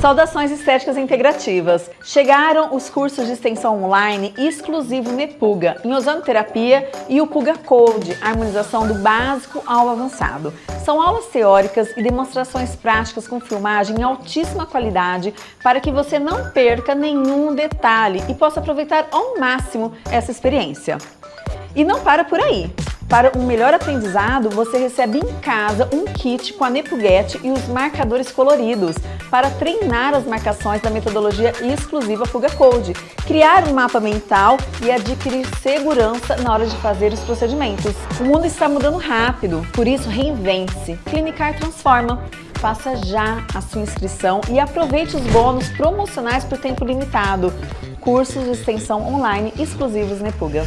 Saudações estéticas integrativas! Chegaram os cursos de extensão online exclusivo Nepuga, em ozonoterapia e o Puga Code, harmonização do básico ao avançado. São aulas teóricas e demonstrações práticas com filmagem em altíssima qualidade para que você não perca nenhum detalhe e possa aproveitar ao máximo essa experiência. E não para por aí! Para um melhor aprendizado, você recebe em casa um kit com a Nepuget e os marcadores coloridos para treinar as marcações da metodologia exclusiva Fuga Code, criar um mapa mental e adquirir segurança na hora de fazer os procedimentos. O mundo está mudando rápido, por isso reinvente-se. Clinicar transforma. Faça já a sua inscrição e aproveite os bônus promocionais por tempo limitado. Cursos de extensão online exclusivos Nepuga.